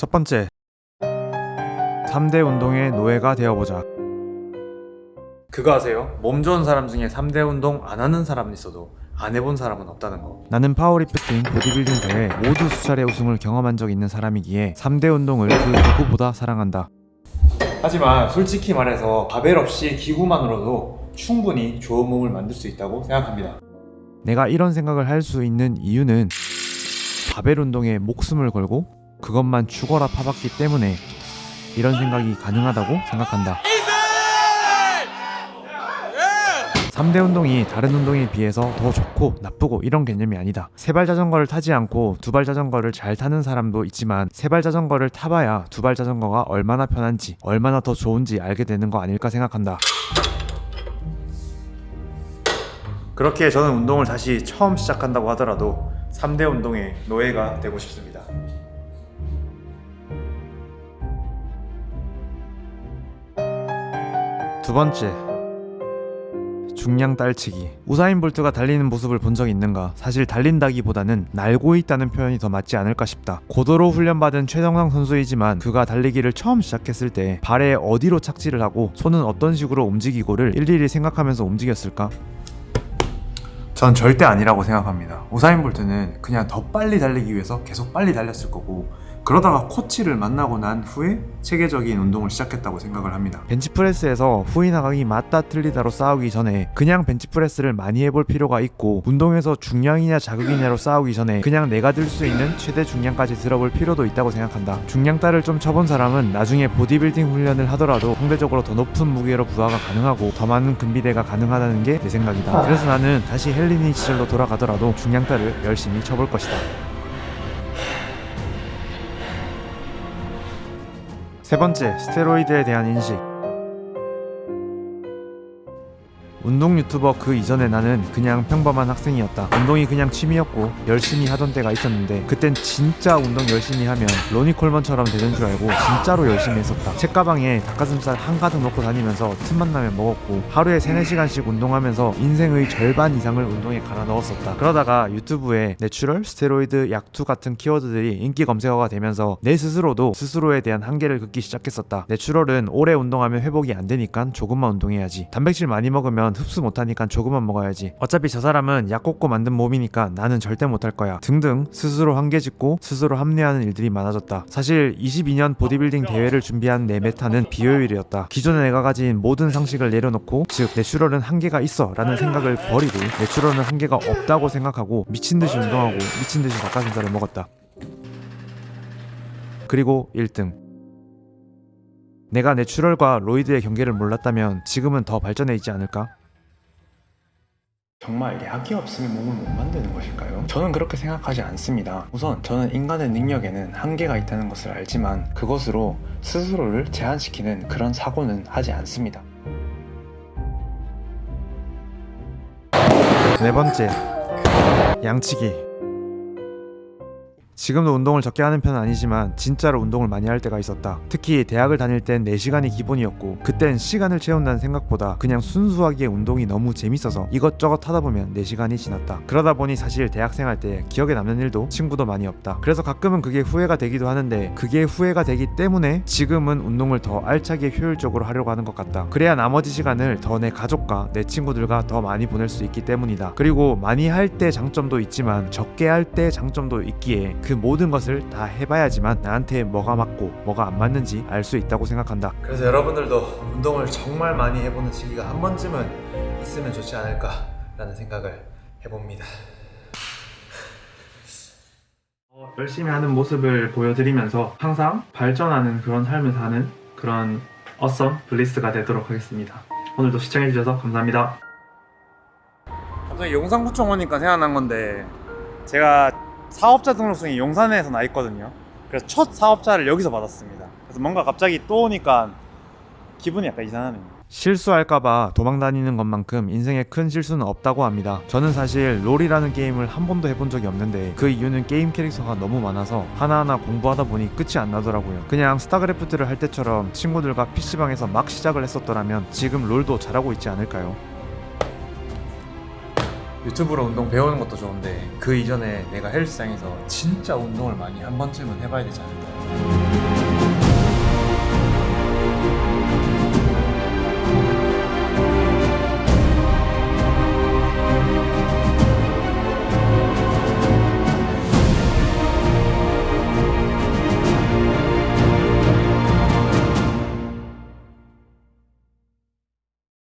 첫 번째 3대 운동의 노예가 되어보자. 그거 아세요? 몸 좋은 사람 중에 3대 운동 안 하는 사람은 있어도 안 해본 사람은 없다는 거. 나는 파워리프팅, 보디빌딩 대회 모두 수차례 우승을 경험한 적 있는 사람이기에 3대 운동을 그 누구보다 사랑한다. 하지만 솔직히 말해서 바벨 없이 기구만으로도 충분히 좋은 몸을 만들 수 있다고 생각합니다. 내가 이런 생각을 할 수 있는 이유는 바벨 운동에 목숨을 걸고 그것만 죽어라 파봤기 때문에 이런 생각이 가능하다고 생각한다. 3대 운동이 다른 운동에 비해서 더 좋고 나쁘고 이런 개념이 아니다. 세발 자전거를 타지 않고 두발 자전거를 잘 타는 사람도 있지만 세발 자전거를 타봐야 두발 자전거가 얼마나 편한지 얼마나 더 좋은지 알게 되는 거 아닐까 생각한다. 그렇게 저는 운동을 다시 처음 시작한다고 하더라도 3대 운동의 노예가 되고 싶습니다. 두 번째 중량 딸치기 우사인 볼트가 달리는 모습을 본 적이 있는가 사실 달린다기보다는 날고 있다는 표현이 더 맞지 않을까 싶다 고도로 훈련받은 최정상 선수이지만 그가 달리기를 처음 시작했을 때 발에 어디로 착지를 하고 손은 어떤 식으로 움직이고를 일일이 생각하면서 움직였을까? 전 절대 아니라고 생각합니다. 우사인 볼트는 그냥 더 빨리 달리기 위해서 계속 빨리 달렸을 거고 그러다가 코치를 만나고 난 후에 체계적인 운동을 시작했다고 생각을 합니다. 벤치프레스에서 나가기 맞다 틀리다로 싸우기 전에 그냥 벤치프레스를 많이 해볼 필요가 있고 운동에서 중량이냐 자극이냐로 싸우기 전에 그냥 내가 들 수 있는 최대 중량까지 들어볼 필요도 있다고 생각한다. 중량 따를 좀 쳐본 사람은 나중에 보디빌딩 훈련을 하더라도 상대적으로 더 높은 무게로 부하가 가능하고 더 많은 근비대가 가능하다는 게 내 생각이다. 그래서 나는 다시 헬리니 시절로 돌아가더라도 중량 따를 열심히 쳐볼 것이다. 세 번째, 스테로이드에 대한 인식. 운동 유튜버 그 이전에 나는 그냥 평범한 학생이었다. 운동이 그냥 취미였고 열심히 하던 때가 있었는데 그땐 진짜 운동 열심히 하면 로니 콜먼처럼 되는 줄 알고 진짜로 열심히 했었다. 책가방에 닭가슴살 한가득 넣고 다니면서 틈만 나면 먹었고 하루에 3, 4시간씩 운동하면서 인생의 절반 이상을 운동에 갈아 넣었었다. 그러다가 유튜브에 natural, 스테로이드, 약투 같은 키워드들이 인기 검색어가 되면서 내 스스로도 스스로에 대한 한계를 긋기 시작했었다. natural은 오래 운동하면 회복이 안 되니까 조금만 운동해야지. 단백질 많이 먹으면 흡수 못하니까 조금만 먹어야지. 어차피 저 사람은 약 꽂고 만든 몸이니까 나는 절대 못할 거야. 등등 스스로 한계 짓고 스스로 합리화하는 일들이 많아졌다. 사실 22년 보디빌딩 대회를 준비한 내 meta는 비효율이었다. 기존에 내가 가진 모든 상식을 내려놓고 즉 natural은 한계가 있어 라는 생각을 버리고 natural은 한계가 없다고 생각하고 미친듯이 운동하고 미친듯이 닭가슴살을 먹었다. 그리고 1등 내가 natural과 roid의 경계를 몰랐다면 지금은 더 발전해 있지 않을까? 정말 약이 없으면 몸을 못 만드는 것일까요? 저는 그렇게 생각하지 않습니다. 우선 저는 인간의 능력에는 한계가 있다는 것을 알지만 그것으로 스스로를 제한시키는 그런 사고는 하지 않습니다. 네 번째 양치기 지금도 운동을 적게 하는 편은 아니지만 진짜로 운동을 많이 할 때가 있었다. 특히 대학을 다닐 땐 4시간이 기본이었고 그땐 시간을 채운다는 생각보다 그냥 순수하게 운동이 너무 재밌어서 이것저것 하다 보면 4시간이 지났다. 그러다 보니 사실 대학생 할 때 기억에 남는 일도 친구도 많이 없다. 그래서 가끔은 그게 후회가 되기도 하는데 그게 후회가 되기 때문에 지금은 운동을 더 알차게 효율적으로 하려고 하는 것 같다. 그래야 나머지 시간을 더 내 가족과 내 친구들과 더 많이 보낼 수 있기 때문이다. 그리고 많이 할 때 장점도 있지만 적게 할 때 장점도 있기에 그 모든 것을 다 해봐야지만 나한테 뭐가 맞고 뭐가 안 맞는지 알 수 있다고 생각한다. 그래서 여러분들도 운동을 정말 많이 해보는 시기가 한 번쯤은 있으면 좋지 않을까 라는 생각을 해봅니다. 어, 열심히 하는 모습을 보여드리면서 항상 발전하는 그런 삶을 사는 그런 Awesome Bliss가 되도록 하겠습니다. 오늘도 시청해주셔서 감사합니다. 갑자기 용산구청 오니까 생각난 건데 제가 사업자 등록증이 용산에서 나 있거든요. 그래서 첫 사업자를 여기서 받았습니다. 그래서 뭔가 갑자기 또 오니까 기분이 약간 이상하네요. 실수할까봐 도망다니는 것만큼 인생에 큰 실수는 없다고 합니다. 저는 사실 롤이라는 게임을 한 번도 해본 적이 없는데 그 이유는 게임 캐릭터가 너무 많아서 하나하나 공부하다 보니 끝이 안 나더라고요. 그냥 스타크래프트를 할 때처럼 친구들과 PC방에서 막 시작을 했었더라면 지금 롤도 잘하고 있지 않을까요? 유튜브로 운동 배우는 것도 좋은데 그 이전에 내가 헬스장에서 진짜 운동을 많이 한 번쯤은 해봐야 되지 않을까